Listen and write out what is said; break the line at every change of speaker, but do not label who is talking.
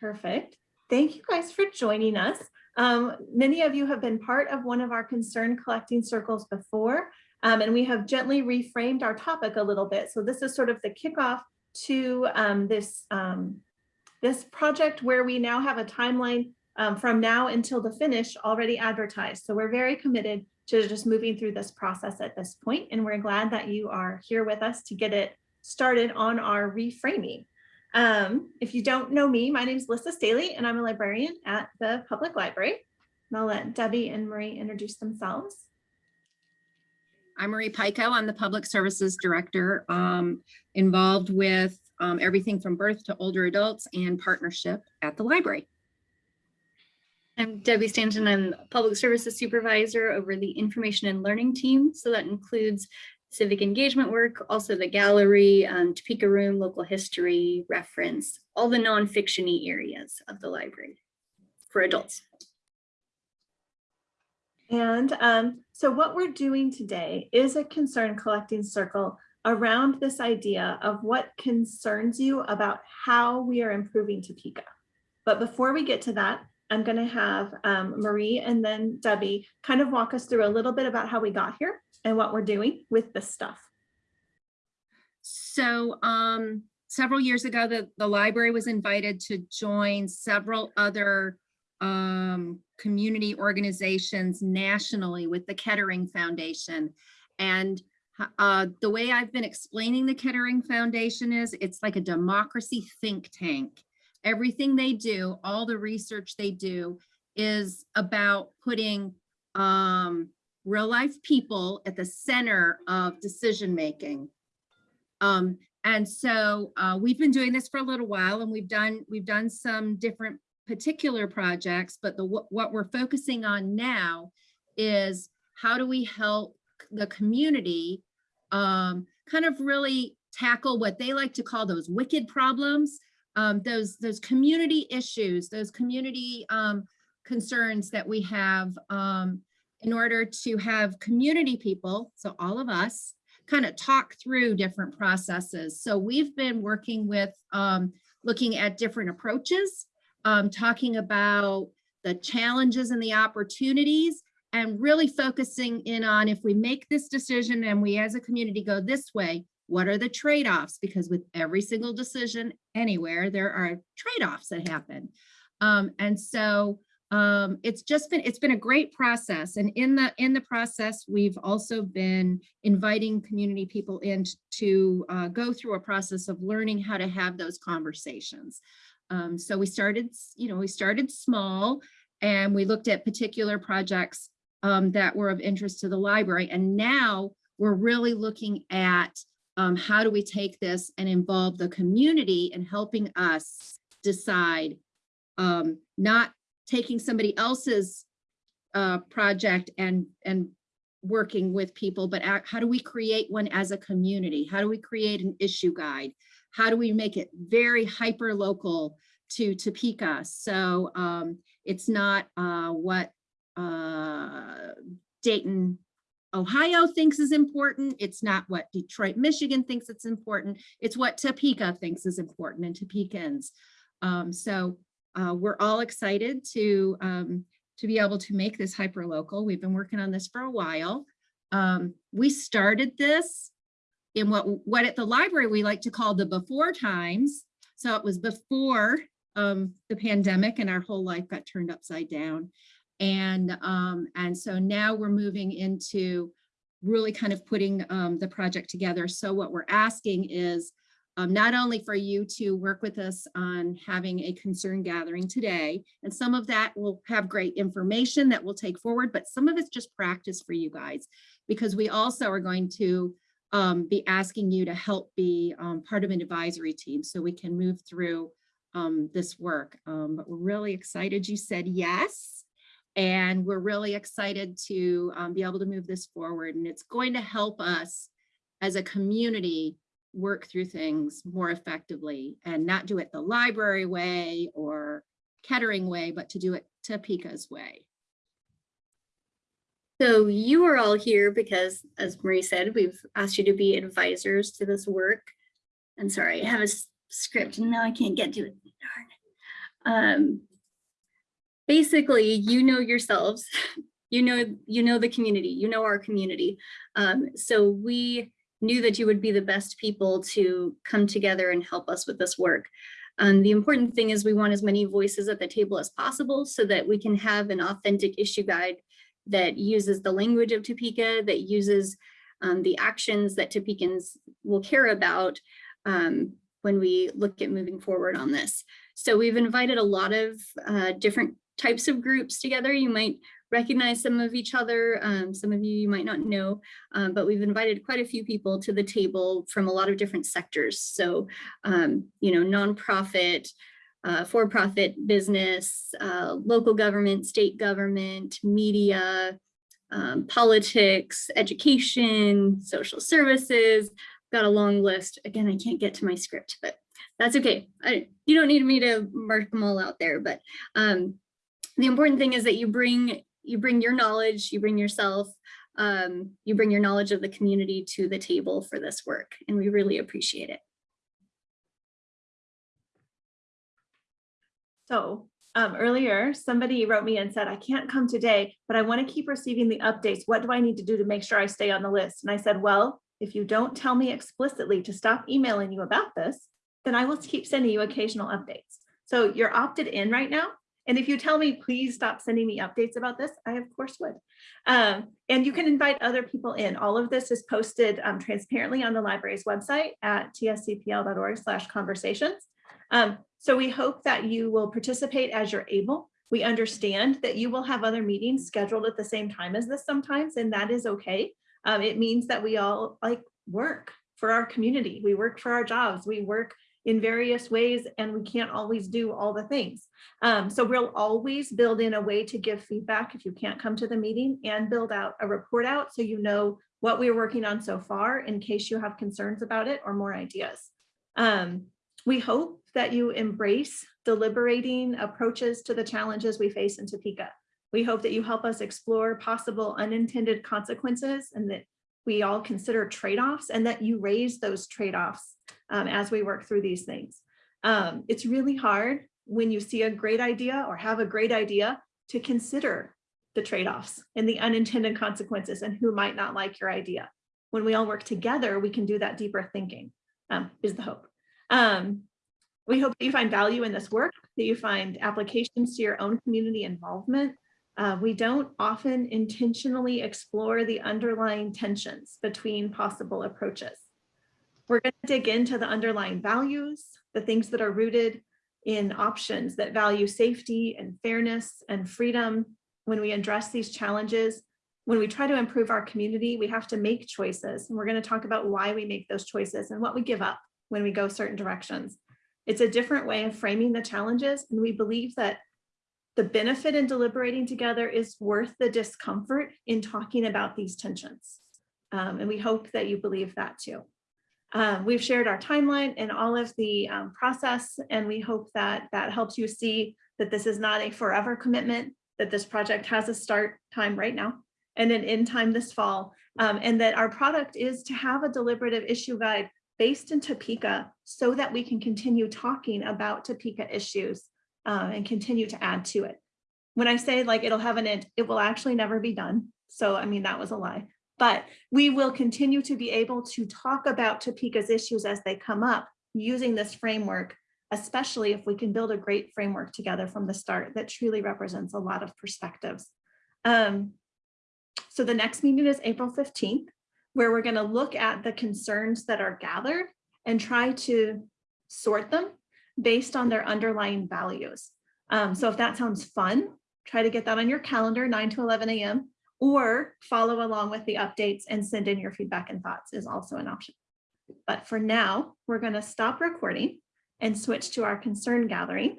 Perfect. Thank you guys for joining us. Um, many of you have been part of one of our concern collecting circles before, um, and we have gently reframed our topic a little bit. So this is sort of the kickoff to um, this, um, this project where we now have a timeline um, from now until the finish already advertised. So we're very committed to just moving through this process at this point, and we're glad that you are here with us to get it started on our reframing. Um, if you don't know me, my name is Lissa Staley and I'm a librarian at the public library. And I'll let Debbie and Marie introduce themselves.
I'm Marie Pico. I'm the Public Services Director, um, involved with um, everything from birth to older adults and partnership at the library.
I'm Debbie Stanton. I'm Public Services Supervisor over the Information and Learning Team. So that includes civic engagement work, also the gallery, um, Topeka Room, local history, reference, all the non-fiction-y areas of the library for adults.
And um, so what we're doing today is a concern collecting circle around this idea of what concerns you about how we are improving Topeka. But before we get to that, I'm going to have um, Marie and then Debbie kind of walk us through a little bit about how we got here and what we're doing with this stuff.
So um, several years ago, the, the library was invited to join several other um, community organizations nationally with the Kettering Foundation. And uh, the way I've been explaining the Kettering Foundation is it's like a democracy think tank. Everything they do, all the research they do is about putting um, real life people at the center of decision making. Um, and so uh, we've been doing this for a little while and we've done we've done some different particular projects, but the what we're focusing on now is how do we help the community um, kind of really tackle what they like to call those wicked problems, um, those those community issues, those community um, concerns that we have um, in order to have community people, so all of us, kind of talk through different processes. So we've been working with um, looking at different approaches, um, talking about the challenges and the opportunities, and really focusing in on if we make this decision and we as a community go this way, what are the trade-offs? Because with every single decision anywhere, there are trade-offs that happen. Um, and so um, it's just been it's been a great process and in the in the process we've also been inviting community people in to uh, go through a process of learning how to have those conversations um, so we started you know we started small and we looked at particular projects um, that were of interest to the library and now we're really looking at um, how do we take this and involve the community in helping us decide um, not taking somebody else's uh, project and, and working with people, but how do we create one as a community? How do we create an issue guide? How do we make it very hyper local to Topeka? So um, it's not uh, what uh, Dayton, Ohio thinks is important. It's not what Detroit, Michigan thinks it's important. It's what Topeka thinks is important and Topekans. Um, so uh, we're all excited to, um, to be able to make this hyperlocal. We've been working on this for a while. Um, we started this in what, what at the library we like to call the before times. So it was before um, the pandemic and our whole life got turned upside down. And, um, and so now we're moving into really kind of putting um, the project together. So what we're asking is, um, not only for you to work with us on having a concern gathering today, and some of that will have great information that we'll take forward, but some of it's just practice for you guys, because we also are going to um, be asking you to help be um, part of an advisory team so we can move through um, this work. Um, but we're really excited you said yes. And we're really excited to um, be able to move this forward. And it's going to help us as a community work through things more effectively and not do it the library way or Kettering way, but to do it Topeka's way.
So you are all here because, as Marie said, we've asked you to be advisors to this work. And sorry, I have a script and now I can't get to it. Um, basically, you know yourselves, you know, you know the community, you know our community. Um, so we knew that you would be the best people to come together and help us with this work. Um, the important thing is we want as many voices at the table as possible so that we can have an authentic issue guide that uses the language of Topeka, that uses um, the actions that Topekans will care about um, when we look at moving forward on this. So we've invited a lot of uh, different types of groups together. You might recognize some of each other, um, some of you you might not know, um, but we've invited quite a few people to the table from a lot of different sectors. So, um, you know, nonprofit, uh, for-profit business, uh, local government, state government, media, um, politics, education, social services, got a long list. Again, I can't get to my script, but that's okay. I, you don't need me to mark them all out there, but um, the important thing is that you bring you bring your knowledge, you bring yourself, um, you bring your knowledge of the community to the table for this work, and we really appreciate it.
So um, earlier, somebody wrote me and said, I can't come today, but I want to keep receiving the updates. What do I need to do to make sure I stay on the list? And I said, well, if you don't tell me explicitly to stop emailing you about this, then I will keep sending you occasional updates. So you're opted in right now. And if you tell me, please stop sending me updates about this, I of course would. Um, and you can invite other people in. All of this is posted um, transparently on the library's website at tscpl.org slash conversations. Um, so we hope that you will participate as you're able. We understand that you will have other meetings scheduled at the same time as this sometimes, and that is okay. Um, it means that we all like work for our community. We work for our jobs. We work in various ways and we can't always do all the things. Um, so we'll always build in a way to give feedback if you can't come to the meeting and build out a report out so you know what we're working on so far in case you have concerns about it or more ideas. Um, we hope that you embrace deliberating approaches to the challenges we face in Topeka. We hope that you help us explore possible unintended consequences and that we all consider trade-offs and that you raise those trade-offs um, as we work through these things. Um, it's really hard when you see a great idea or have a great idea to consider the trade-offs and the unintended consequences and who might not like your idea. When we all work together, we can do that deeper thinking um, is the hope. Um, we hope that you find value in this work, that you find applications to your own community involvement. Uh, we don't often intentionally explore the underlying tensions between possible approaches. We're going to dig into the underlying values, the things that are rooted in options that value safety and fairness and freedom. When we address these challenges, when we try to improve our community, we have to make choices. And we're going to talk about why we make those choices and what we give up when we go certain directions. It's a different way of framing the challenges. And we believe that the benefit in deliberating together is worth the discomfort in talking about these tensions. Um, and we hope that you believe that too. Um, we've shared our timeline and all of the um, process, and we hope that that helps you see that this is not a forever commitment, that this project has a start time right now and an end time this fall, um, and that our product is to have a deliberative issue guide based in Topeka so that we can continue talking about Topeka issues uh, and continue to add to it. When I say like it'll have an end, it will actually never be done. So, I mean, that was a lie but we will continue to be able to talk about Topeka's issues as they come up using this framework, especially if we can build a great framework together from the start that truly represents a lot of perspectives. Um, so the next meeting is April 15th, where we're gonna look at the concerns that are gathered and try to sort them based on their underlying values. Um, so if that sounds fun, try to get that on your calendar, 9 to 11 a.m or follow along with the updates and send in your feedback and thoughts is also an option. But for now, we're going to stop recording and switch to our concern gathering.